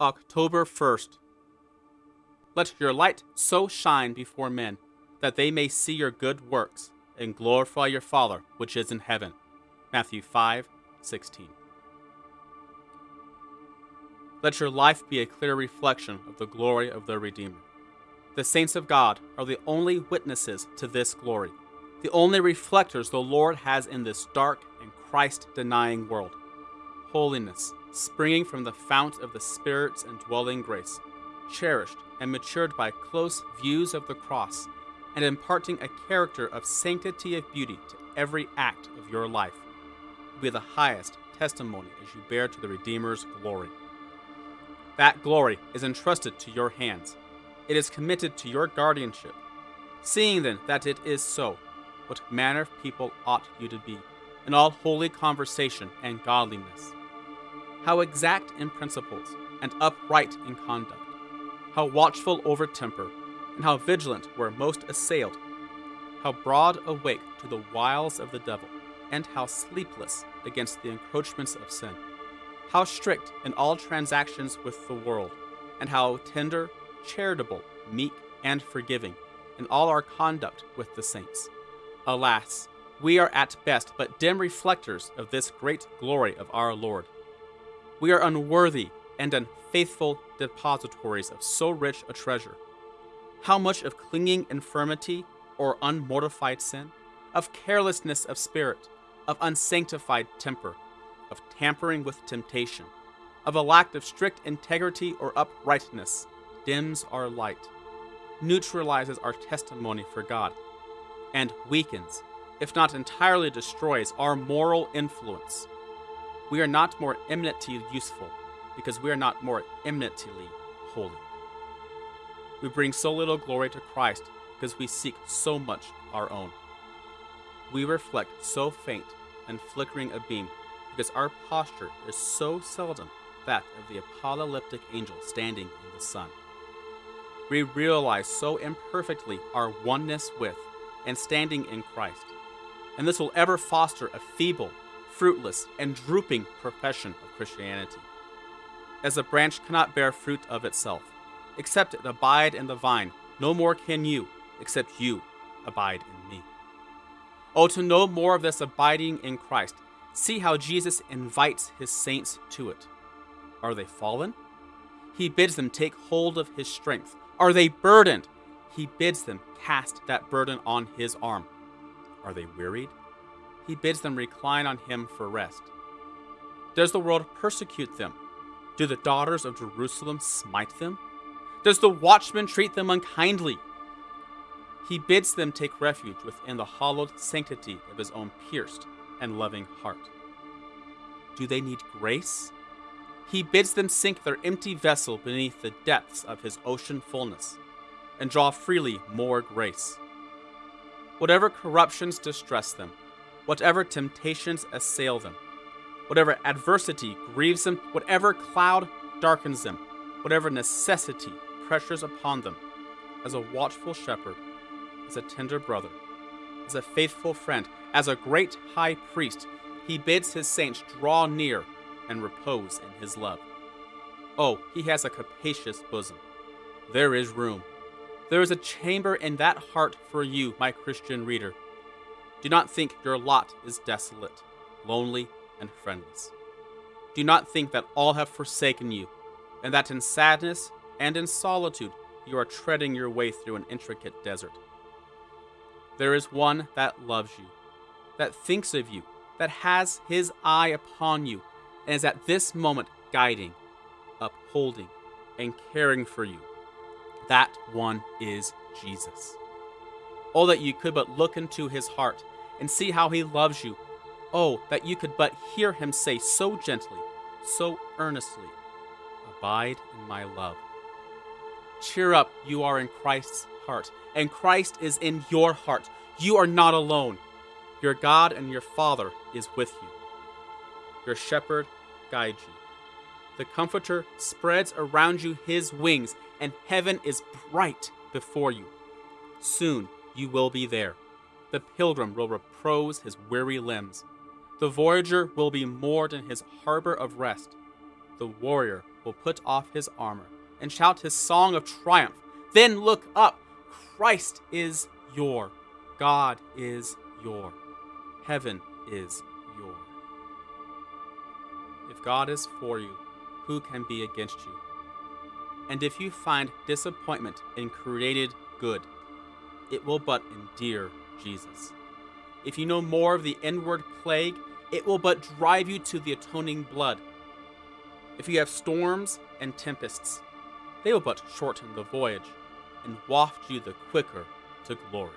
October 1st. Let your light so shine before men that they may see your good works and glorify your Father which is in heaven. Matthew 5:16. Let your life be a clear reflection of the glory of the Redeemer. The saints of God are the only witnesses to this glory, the only reflectors the Lord has in this dark and Christ denying world. Holiness, springing from the fount of the Spirit's indwelling grace, cherished and matured by close views of the cross, and imparting a character of sanctity of beauty to every act of your life, will be the highest testimony as you bear to the Redeemer's glory. That glory is entrusted to your hands. It is committed to your guardianship. Seeing then that it is so, what manner of people ought you to be, in all holy conversation and godliness? How exact in principles, and upright in conduct, how watchful over temper, and how vigilant where most assailed, how broad awake to the wiles of the devil, and how sleepless against the encroachments of sin how strict in all transactions with the world, and how tender, charitable, meek, and forgiving in all our conduct with the saints. Alas, we are at best but dim reflectors of this great glory of our Lord. We are unworthy and unfaithful depositories of so rich a treasure. How much of clinging infirmity or unmortified sin, of carelessness of spirit, of unsanctified temper, of tampering with temptation, of a lack of strict integrity or uprightness, dims our light, neutralizes our testimony for God, and weakens, if not entirely destroys, our moral influence. We are not more eminently useful because we are not more eminently holy. We bring so little glory to Christ because we seek so much our own. We reflect so faint and flickering a beam because our posture is so seldom that of the apocalyptic angel standing in the sun. We realize so imperfectly our oneness with and standing in Christ, and this will ever foster a feeble, fruitless, and drooping profession of Christianity. As a branch cannot bear fruit of itself, except it abide in the vine, no more can you, except you abide in me. Oh, to know more of this abiding in Christ See how Jesus invites his saints to it. Are they fallen? He bids them take hold of his strength. Are they burdened? He bids them cast that burden on his arm. Are they wearied? He bids them recline on him for rest. Does the world persecute them? Do the daughters of Jerusalem smite them? Does the watchman treat them unkindly? He bids them take refuge within the hallowed sanctity of his own pierced and loving heart. Do they need grace? He bids them sink their empty vessel beneath the depths of his ocean fullness and draw freely more grace. Whatever corruptions distress them, whatever temptations assail them, whatever adversity grieves them, whatever cloud darkens them, whatever necessity pressures upon them, as a watchful shepherd, as a tender brother, as a faithful friend, as a great high priest, he bids his saints draw near and repose in his love. Oh, he has a capacious bosom. There is room. There is a chamber in that heart for you, my Christian reader. Do not think your lot is desolate, lonely, and friendless. Do not think that all have forsaken you, and that in sadness and in solitude you are treading your way through an intricate desert. There is one that loves you, that thinks of you, that has his eye upon you, and is at this moment guiding, upholding, and caring for you. That one is Jesus. Oh, that you could but look into his heart and see how he loves you. Oh, that you could but hear him say so gently, so earnestly, Abide in my love. Cheer up, you are in Christ's heart, and Christ is in your heart. You are not alone. Your God and your Father is with you. Your shepherd guides you. The Comforter spreads around you his wings, and heaven is bright before you. Soon you will be there. The pilgrim will repose his weary limbs. The voyager will be moored in his harbor of rest. The warrior will put off his armor and shout his song of triumph. Then look up. Christ is your. God is your. Heaven is your. If God is for you, who can be against you? And if you find disappointment in created good, it will but endear Jesus. If you know more of the inward plague, it will but drive you to the atoning blood. If you have storms and tempests, they will but shorten the voyage and waft you the quicker to glory.